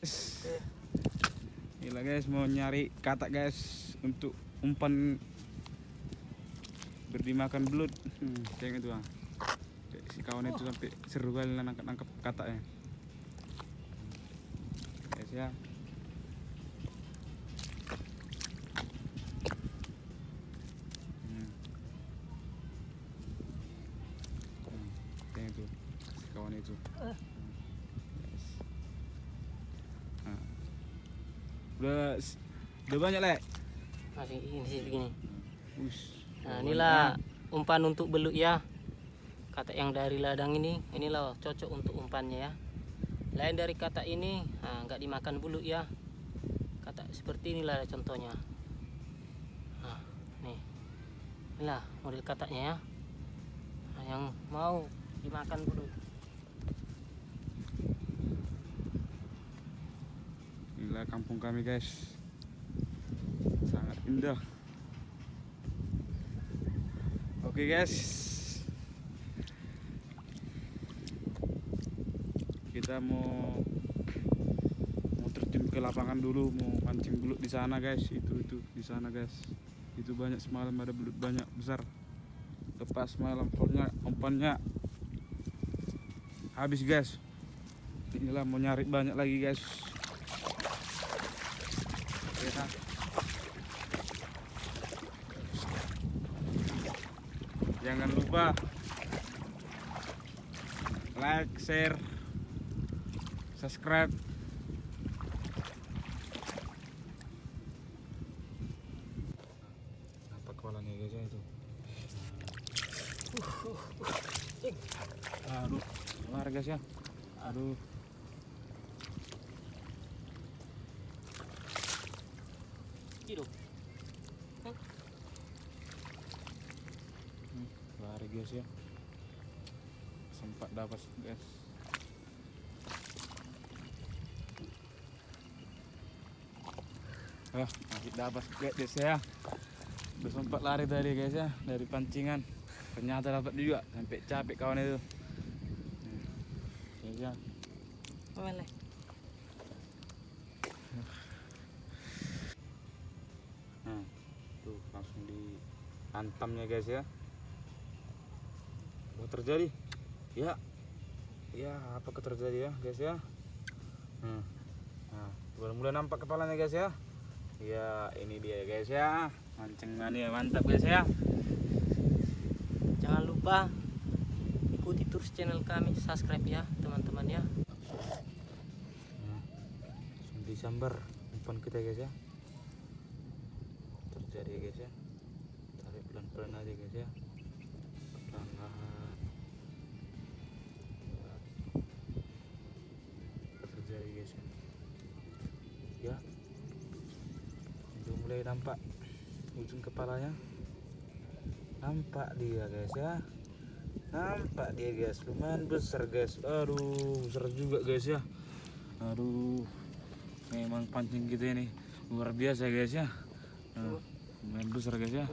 Gila guys mau nyari kata guys untuk umpan berdimakan belut. Hmm, kayak gitu ah. Si kawan itu sampai seru kali nangkap nangkap katanya. Guys ya. Hmm. Hmm, kayak itu si kawan itu. Udah udah banyak lek. Masih ini sih begini. Ush. Nah, inilah umpan untuk belut ya. Kata yang dari ladang ini, inilah cocok untuk umpannya ya. Lain dari kata ini, nah, nggak dimakan belut ya. Kata seperti inilah contohnya. Nah, nih, inilah model katanya ya. Nah, yang mau dimakan belut. Inilah kampung kami guys. Sangat indah. Oke guys. Kita mau Mau terjun ke lapangan dulu Mau mancing belut di sana guys. Itu itu di sana guys. Itu banyak semalam ada belut banyak besar. Lepas malam soalnya umpannya Habis guys. Inilah mau nyari banyak lagi guys. Jangan lupa like, share, subscribe. Apa kepalanya guys ya itu? Aduh, keluar guys ya. Aduh. Kilo. Hmm, lari guys ya. Sempat dapat guys. Ah masih dapat guys ya. Udah sempat lari tadi guys ya dari pancingan. Ternyata dapat juga sampai capek kawan itu. Hmm, guys ya. Mana? Nah, tuh langsung dihantamnya guys ya. Apa terjadi? Ya, ya apa terjadi ya guys ya? Hmm. Nah, udah mulai nampak kepalanya guys ya. Ya, ini dia guys ya. Mancing mania mantap guys ya. Jangan lupa ikuti terus channel kami, subscribe ya teman-teman ya. Nah, langsung disambar umpan kita guys ya. Terjadi guys ya. Tarik pelan-pelan aja guys ya. Perlahan. Terjadi guys ya. Ya. Udah mulai nampak ujung kepalanya. Nampak dia guys ya. Nampak dia guys, lumayan besar guys. Aduh, besar juga guys ya. Aduh, memang pancing kita ini luar biasa guys ya. Nah, lumayan besar guys ya.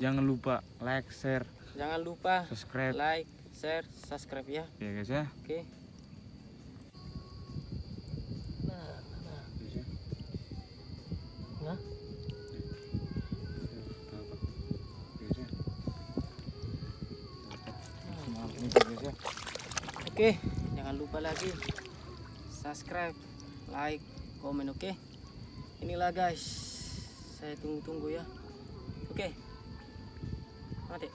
Jangan lupa like, share, Jangan lupa subscribe like, share, subscribe ya. ya guys ya. Oke. Nah, nah, nah. Ya. Nah, ya. Ya. Oke, jangan lupa lagi subscribe, like, komen oke. Inilah guys. Saya tunggu-tunggu ya. Oke. Mati.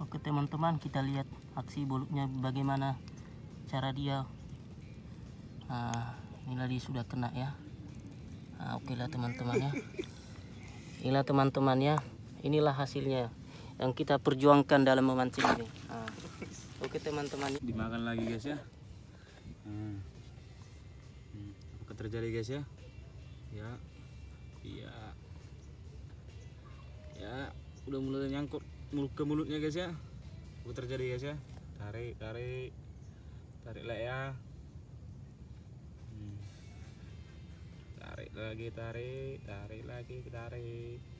Oke teman-teman, kita lihat aksi bulutnya bagaimana cara dia. Nah, inilah dia sudah kena ya. Nah, oke lah teman-teman ya. Inilah teman-teman ya. Inilah hasilnya yang kita perjuangkan dalam memancing ini. Nah, oke teman-teman. Dimakan lagi guys ya. Hmm. Terjadi guys ya? Ya. Iya. Ya, udah mulai nyangkut mulut ke mulutnya guys ya. Apa terjadi guys ya? Tarik, tarik. Tarik lah ya. Hmm. Tarik lagi, tarik, tarik lagi, tarik.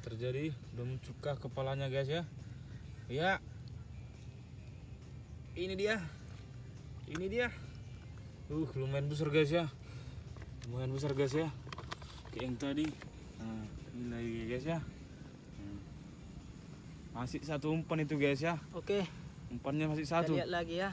Terjadi belum cuka kepalanya guys ya. Ya. Ini dia. Ini dia. Uh lumayan besar guys ya. Lumayan besar guys ya. Kayak yang tadi. Nah, ini lagi guys ya. Hmm. masih satu umpan itu guys ya. Oke, umpannya masih kita satu. lihat lagi ya.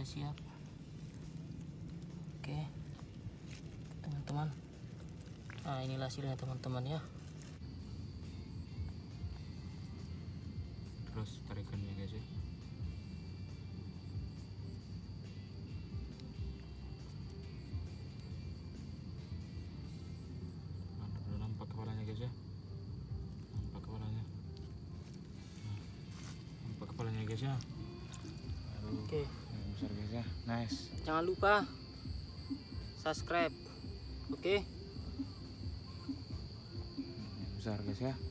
Sudah siap. Oke. Teman-teman. Nah inilah hasilnya teman-teman ya. Terus tarikannya guys ya. Nah, nampak kepalanya guys ya. Nampak kepalanya. Nah, nampak kepalanya guys ya. Oke. yang besar guys ya. Nice. Jangan lupa Subscribe Oke? Yang besar guys ya